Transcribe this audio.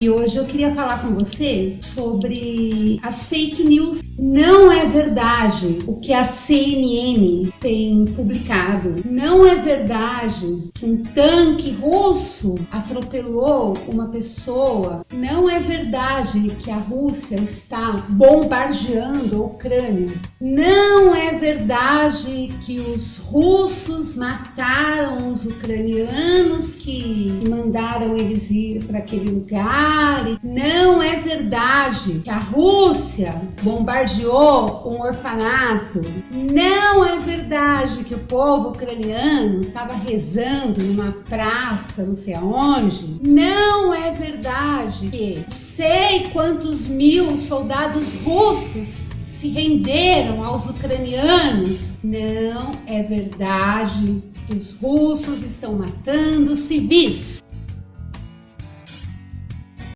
E hoje eu queria falar com você sobre as fake news. Não é verdade o que a CNN tem publicado. Não é verdade que um tanque russo atropelou uma pessoa. Não é verdade que a Rússia está bombardeando a Ucrânia. Não verdade que os russos mataram os ucranianos que mandaram eles ir para aquele lugar não é verdade que a Rússia bombardeou um orfanato. Não é verdade que o povo ucraniano estava rezando numa praça, não sei aonde. Não é verdade que sei quantos mil soldados russos se renderam aos ucranianos. Não é verdade os russos estão matando civis.